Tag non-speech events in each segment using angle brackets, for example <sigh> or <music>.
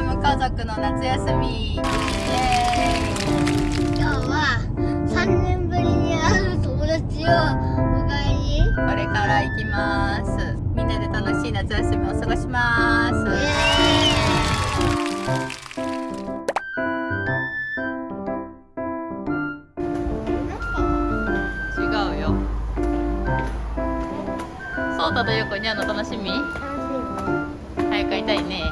ハム家族の夏休み。イエ今日は3年ぶりに会う友達をお迎えに。ーイこれから行きます。みんなで楽しい夏休みを過ごします。違うよ。そうたとゆうこにゃんの楽しみ？早く会いたいね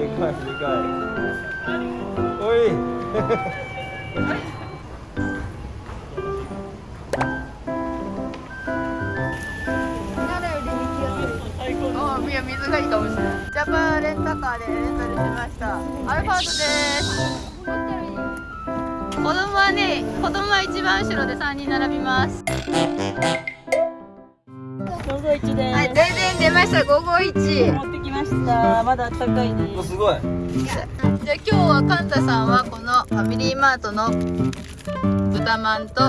でかいでかい。でかいおい。おいや水がい。いかもしれないジャパンレンタカーでレンタルしましたアルファードです子供はね子供は一番後ろで3人並びます午後一ではい、全然出ました551持ってきました。まだ暖かいです。ごい。じゃあ今日はカンタさんはこのファミリーマートの豚まんと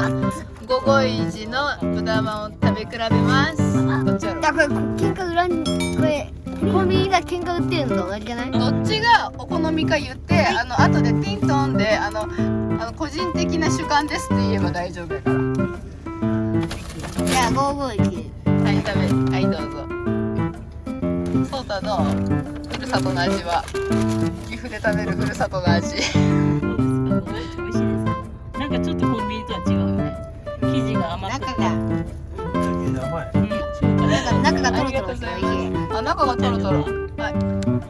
551の豚まんを食べ比べます。どっちやろいやこれ喧嘩裏にこれコンビニが喧嘩売ってるのと同じじゃない？どっちがお好みか言って、あの後でティントンであのあの個人的な主観ですって言えば大丈夫やから。じゃあ551はい食べはいどうぞそうたのふるさとの味は岐阜で食べるふるさとの味。どうですか。美味しいです。か。なんかちょっとコンビニとは違うよね。生地が甘くて。中が。甘い。うん、中がトロトロして美味しいあ中がトロトロ。はい。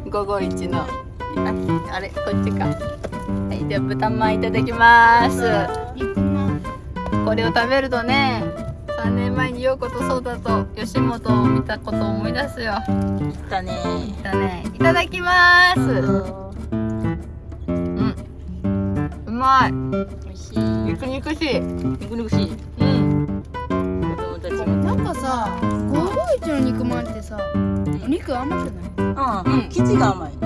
551のああれこっちか。はいでは豚まんいただきます。これを食べるとね3年前に陽子とそうだと吉本を見たことを思い出すよ。だね。だね。いただきます。うん。うまい。美味しい。肉肉しい。肉々しい。うん。なんかさ、551の肉まんってさ、お肉甘くない？ああ、うん。生地が甘い。うん。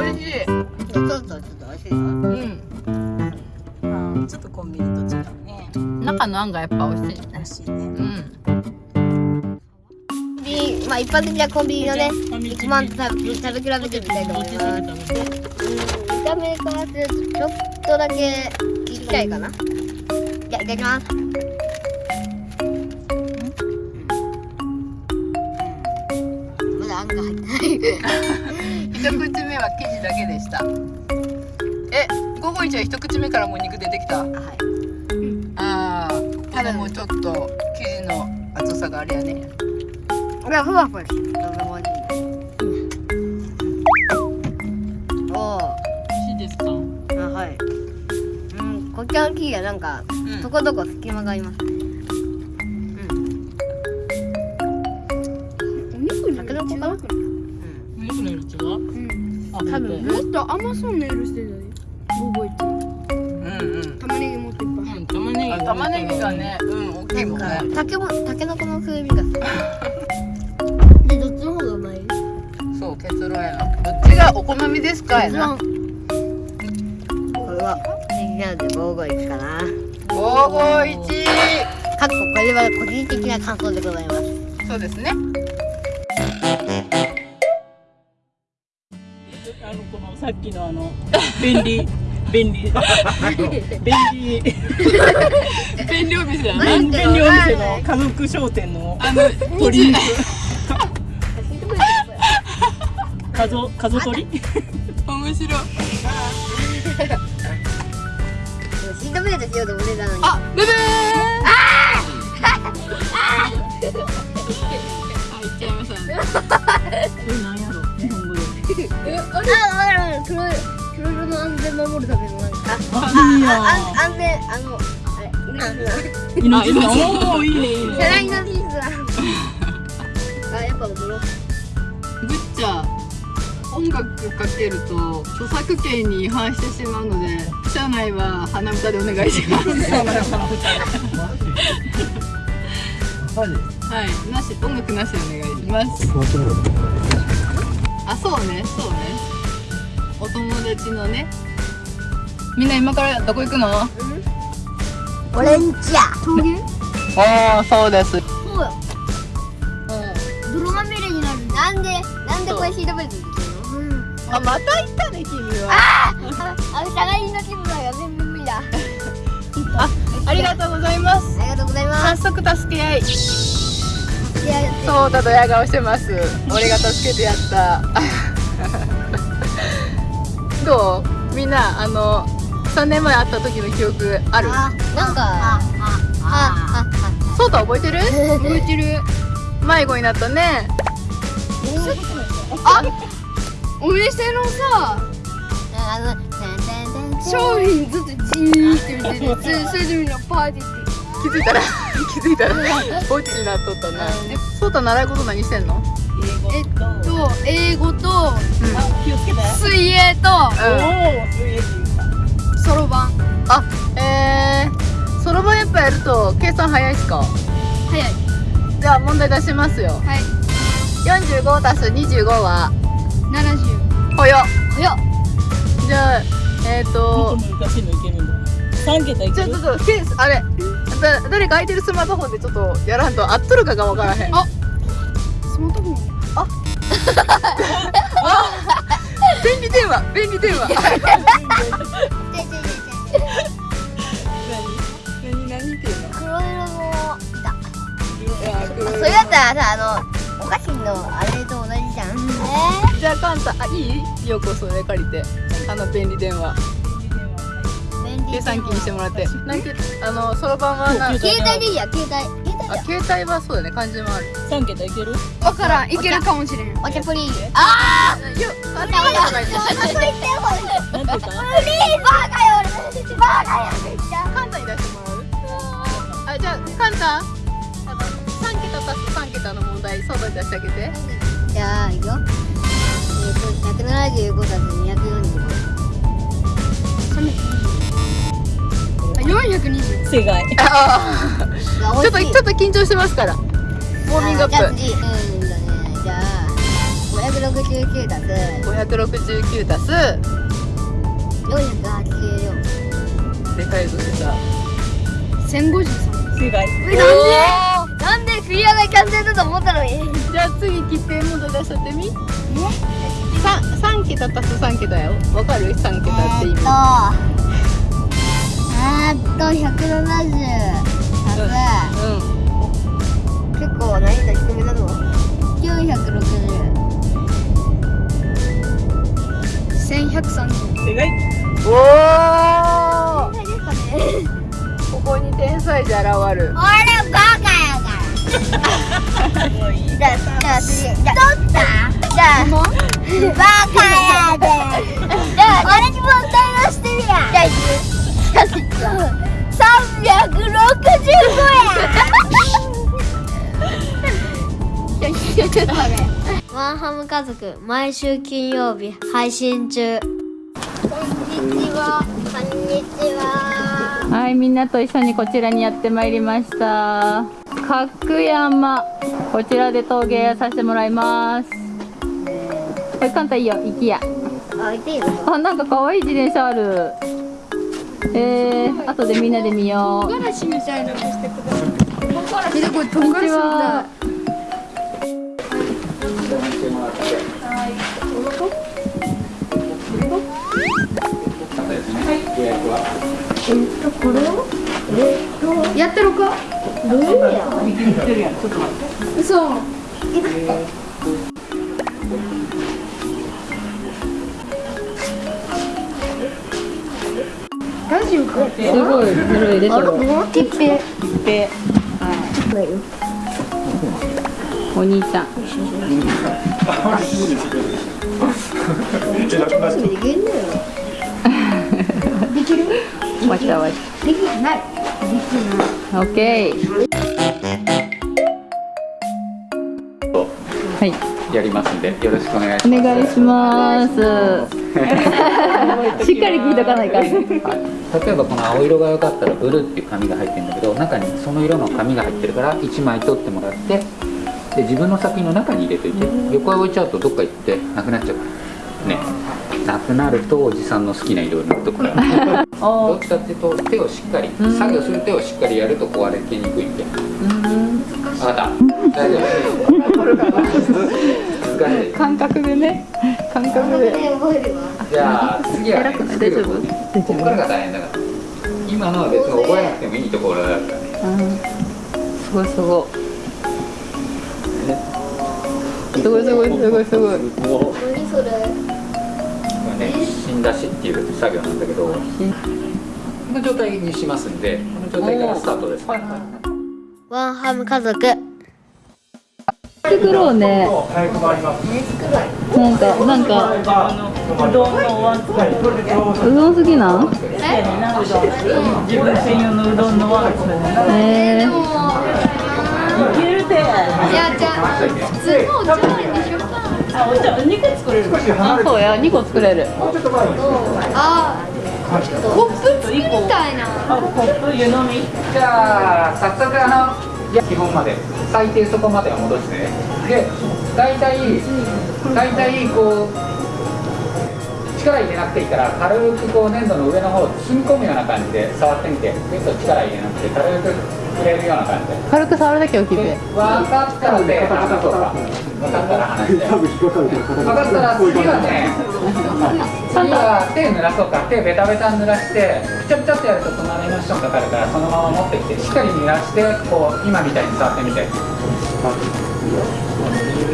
美味しい。ちょっとちょっと美味しいようん。ああ、ちょっとコンビニ。中のあんがやっぱ美味しいね。美味しいね。うんまあ一般的なコンビニのねファミチキ肉まんと食べ食べ比べてみたいと思います。うん見た目からするとちょっとだけちっちゃいかな。じゃあいただきます。まだあんが入ってない。一口目は生地だけでした。え午後一は一口目からもう肉出てきた。はいああただもうちょっと生地の厚さがあれやねこれはふわふわしてるとても美味しいお美味しいですか？ーあはいうんこっちの生地がなんかうんとこどこ隙間がありますねうんお肉にタケノコかなお肉の色違う？うん。あ、多分もっと甘そうな色してるのに。551。うんうん玉ねぎも。うん、玉ねぎあが。玉ねぎが。ねうん大きいもんね。たけもたけのこの風味がする。<laughs> でどっちの方がうまい？そう結論やな。どっちがお好みですかやな。これは人気なので551かな。551かっここれは個人的な感想でございます。そうですね。あの、このさっきのあの、便利。便利。便利。便利お店やな便便利お店の家族商店のあの鶏肉。家族、家族鶏。面白いシートベルトしようと思ってたのにあブブーあいっちゃいましたね <laughs> これなんやろ？日本語で。ああ黒い黒色の安全守るためのなんか。あ、いいやああ安全あのあれ命の命の。おお、いいね、いい世ね。代のピースあやっぱ踊ろうぶっちゃ音楽かけると著作権に違反してしまうので社内は鼻歌でお願いしますマジはいなし音楽なしでお願いします。あそうねそうねお友達のね。みんな今からどこ行くの？俺んちや峠ああそうです。そう。よ泥まみれになるなんで？なんでこれシートベルトできるの？あまた行ったね君は。あ <laughs> あの社外人の気分が全部無理だあありがとうございます。ありがとうございます。早速助け合い。そうだドヤ顔してます。俺が助けてやったどうみんなあの3年前会った時の記憶ある？あなんかああそうだ覚えてる覚えてる迷子になったねお店のさあ商品ずっとじーって見ててそそれでみんなパーティーって気づいたら気づいたらぼっちになっとったなえそうた習い事何してんのえっと英語と水泳とおお水泳そろばん。あえーそろばんやっぱやると計算早いっすか？早い。じゃあ問題出しますよ。はい。45たす25は？70ほよ早っ。じゃあえっ、ー、もっとと難しいのいけるんだ三桁いちょっとケースあれ。だ誰か空いてるスマートフォンでちょっとやらんと合っとるかがわからへん。あスマートフォン便利電話便利電話。何何っていうの黒色のいたそれだったらさあのお菓子のあれと同じじゃん。えじゃあカンタあいい？ようこそれ借りて。あの便利電話。ー、計算機にしてもらって。なんけあのそろばんは携帯でいいや携帯携帯あ携帯はそうだね漢字もある。三桁いける？わからん。いけるかもしれん。お茶プリーあよあれはないあそれ言ってよこれなんて言った？プリーバーカよ俺バーカよめっちゃカンタに出してもらう？あじゃあカンタ？あの3桁足す3桁の問題相談出してあげて。じゃあいくよ。えっ、と175たす245あ420正解。<laughs> ちょっとちょっと緊張してますから。ウォーミングアップ。じゃあ次うんとねじゃあ569たす。569足す。484でかいぞ出た。1053正解。えなんで？なんでクリアが完成だと思ったのに。じゃあ次切手問題出しちゃってみ？三三桁足す三桁よ。わかる？三桁って意味。えーっと170たうん結構難易度低めだぞ960 1130正解おお天才ですかねここに天才児現る俺バカやからもういいじゃあ次取ったじゃあバカやでじゃあ俺に問題出してみやじゃあいく365やワンハム家族毎週金曜日配信中。こんにちはこんにちは。はいみんなと一緒にこちらにやってまいりました。角山こちらで陶芸させてもらいます。これ簡単いいよ行きやあいていいのあなんか可愛い自転車あるえー、後でみんなで見よう。唐辛子みたいなのしてください。見てこれ唐辛子みちは。たい。やってるか？嘘ラジオかすごい。古い。でしょティッペでお兄ちゃんできんのよできるわちゃわちできない。オッケーはい。やりますんでよろしくお願いしおます。願いします。<laughs> しっかり聞いとかないかん。はい、例えばこの青色が良かったらブルーっていう紙が入ってるんだけど中にその色の紙が入ってるから1枚取ってもらってで自分の作品の中に入れといて横へ置いちゃうとどっか行ってなくなっちゃうから。ね。なくなるとおじさんの好きな色になるところ <laughs> どっちかっていうと手をしっかり作業する手をしっかりやると壊れてにくいんで分かった。大丈夫感覚でね。感覚で。じゃあ次は、ね、偉くない？大丈夫？ここからが大変だから。今のは別に覚えなくてもいいところだからね。すごいすごい。すごいすごいすごいすごい。これね死んだしっていう作業なんだけどこの状態にしますんでこの状態からスタートです、ワンハム家族。作ろうね。なんかなんか。うどんのお椀作るうどん好きなん自分専用のうどんの椀作るえー、いけるて。いやじゃあ普通のお茶碗にしようか。あお茶2個作れる。あそうや2個作れる。あコップ作りたいな。コップ湯飲み。じゃあ早速あの基本まで。最低そこまでは戻して。ねで大体大体こう力入れなくていいから軽くこう粘土の上の方を包み込むような感じで触ってみて。ちょっと力入れなくて軽く触れるような感じで軽く触るだけを聞いでて分かったらで話そうか分かったら話して分かったら次はね次は手濡らそうか手ベタベタ濡らしてピチャピチャってやると隣の人にかかるからそのまま持ってきてしっかり濡らしてこう今みたいに触ってみて。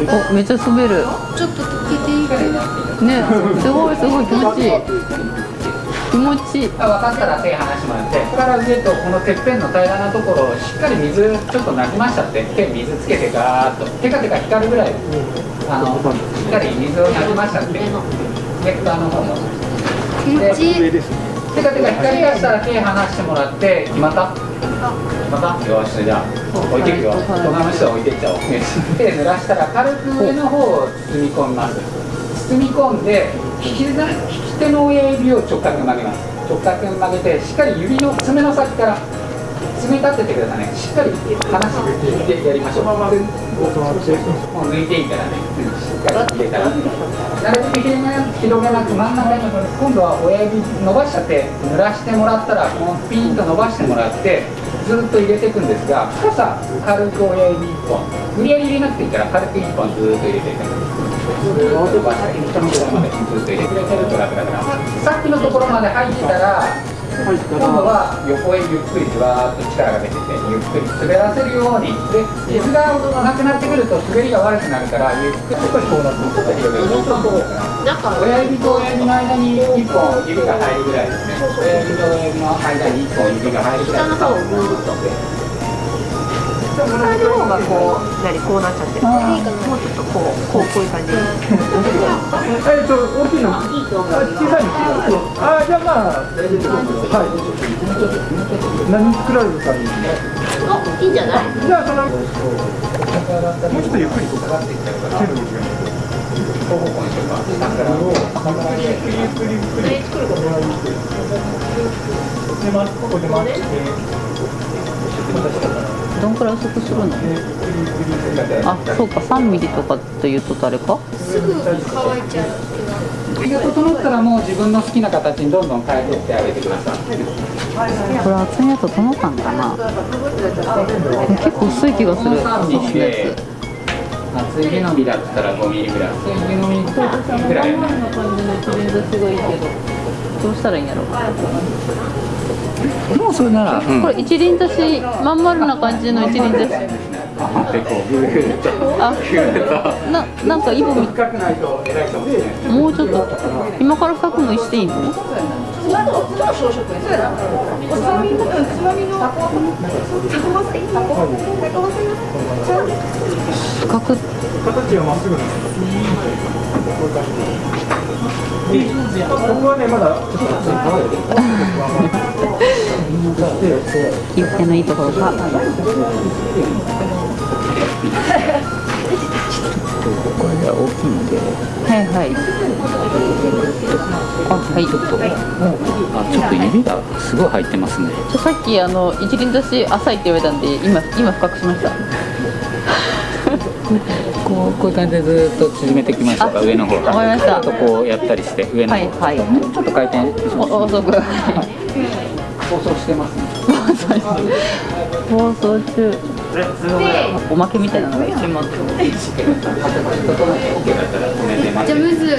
おめっちゃ滑る。ちょっと溶けていいかり濡らして。いいねすごいすごい気持ちいい気持ち。いいあ分かったら手離してもらって。ここから上とこのてっぺんの平らなところをしっかり水ちょっとなじましちゃって手水つけてガーッと。テカテカ光るぐらいあのしっかり水をなじましちゃってネクターの方も。気持ちいいテカテカ光り出したら手離してもらって決まった。また。よしじゃあ置いていくよ。隣の人は置いていっちゃおう。手濡らしたら軽く上の方を包み込みます包み込んで利きな利き手の親指を直角に曲げます。直角に曲げてしっかり指の爪の先から爪立ててくださいね。しっかり離してやりましょう。もう抜いていいからねしっかり入れたら。なるべく広げな広げなく真ん中に今度は親指伸ばしちゃって濡らしてもらったらこのピンと伸ばしてもらってずっと入れていくんですが深さ軽く親指1本無理やり入れなくていいから軽く1本ずーっと入れていくんです。ずーっと伸ばして人のところまでずっと入れてくれてると楽だからさっきのところまで入ってたら今度は横へゆっくりじわーっと力が出ててゆっくり滑らせるように。で水がなくなってくると滑りが悪くなるからゆっくり少しこうなってちょっと広げるそうそう親指と親指の間に1本指が入るぐらいですね親指と親指の間に1本指が入るぐらい下の方をぐーっと同じ方がこう、何、こうなっちゃってる。もうちょっとこう、こう、こういう感じ。えっと、大きいの。あ小さいの。あ、じゃあ、まあ、大丈夫です。はい。何作られるかに。いいんじゃない？じゃあ、その。もうちょっとゆっくりとかかっていっちゃうから。手の向きが。で、ま、ここで待って。どんくらい薄くするの？あそうか3ミリとかって言うと誰か？すぐ乾いちゃう火が整ったらもう自分の好きな形にどんどん変えていってあげてくださいこれ厚みだと整ったんかな？結構薄い気がする3ミリのでやつ厚い木の実だったら5ミリぐらい。厚い木の実ぐら。いの感じの一輪挿しがいいけどどうしたらいいん。やろもうそれなら、これ一輪挿しまん丸な感じの一輪挿しでこうグーッとあななんかイボみ深くないと偉いかもしれないもうちょっと今から深くもしていいの？深く形がまっすぐなんです。こ。ここはね、まだ。ちょっと。切手のいいところかこれが大きいので。はいはい。あはい。ちょっとあちょっと指がすごい入ってますね。さっきあの一輪挿し浅いって言われたんで今今深くしました。<laughs> こうこういう感じでずっと縮めてきました。か上の方。わかりました。ちょっとこうやったりして上の方、はいはい。ちょっと回転しますお遅く。放送してますね。放送中おまけみたいなのが一瞬待ってじゃむず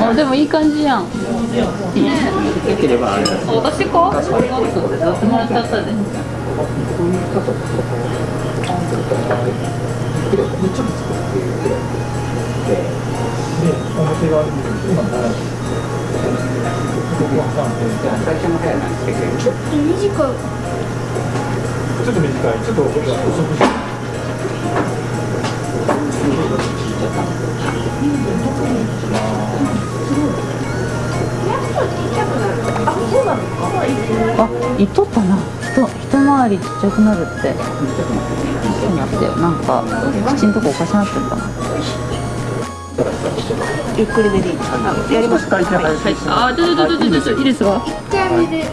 あでもいい感じやん。できればあれだ私こうありがとうやってもらっちゃったで表側に今並べてここ挟ん。で最初の部屋なんですけど短いちょっと短いちょっと遅くして。あ言っとったな。人一回りちっちゃくなるって。そうなってよ。なんか口んとこおかしなってたな。ゆっくりでいいあやりますか。はいあちょちょちょちょちょいいですわ一回目で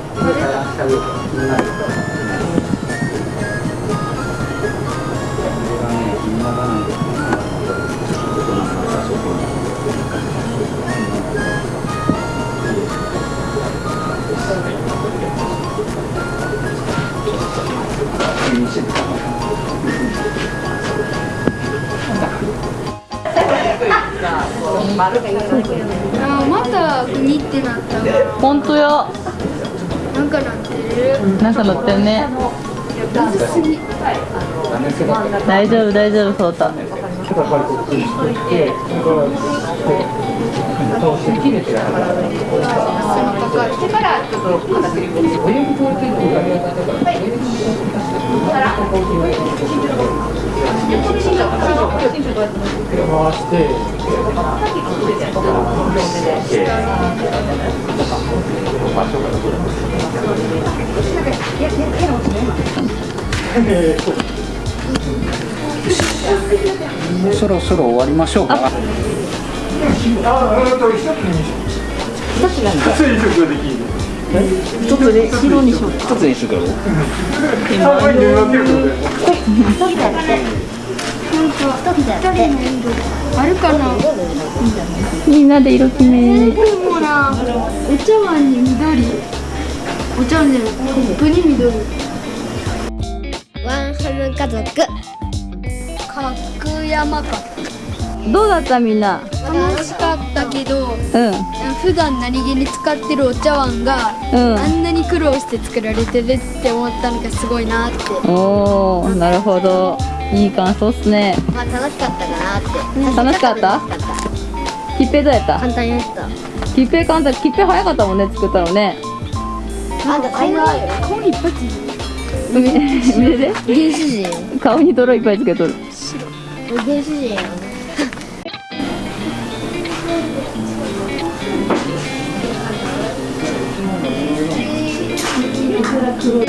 あまたグニってなった。わ本当や。なんかなってる。なんか乗ってるね。大丈夫大丈夫そうたそろそろ終わりましょうか。あ、うんと一つに一つに食ができる一つで白にしよう一つにしようか三倍に分け。ることであるかなみんなで色決めでもなお茶碗に緑お茶碗じゃないコップに緑ワンハム家族角山かどうだったみんな？楽しかったけどうん。普段何気に使ってるお茶碗がうん。あんなに苦労して作られてるって思ったのがすごいなって。おおなるほど。いい感想っすね。まあ楽しかったかなって。楽しかった？楽しかったきっぺどうやった？簡単にやった。きっぺ簡単。きっぺ早かったもんね作ったのね。あんた才能あるよ。顔に一発見 <laughs> 見てて？原始人。顔に泥いっぱいつけとる。原始人やねこの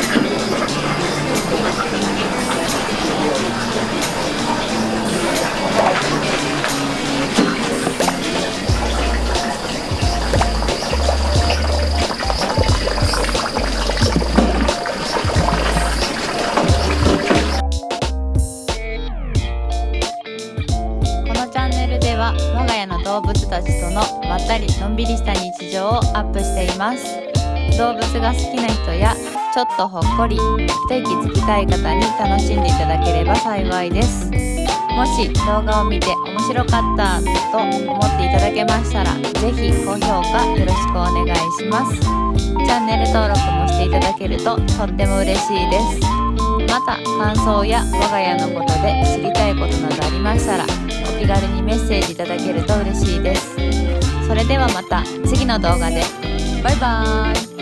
チャンネルでは我が家の動物たちとのまったりのんびりした日常をアップしています。動物が好きな人やちょっとほっこり一息つきたい方に楽しんでいただければ幸いです。もし動画を見て面白かったと思っていただけましたらぜひ高評価よろしくお願いします。チャンネル登録もしていただけるととっても嬉しいです。また感想や我が家のことで知りたいことなどありましたらお気軽にメッセージいただけると嬉しいです。それではまた次の動画で。バイバーイ。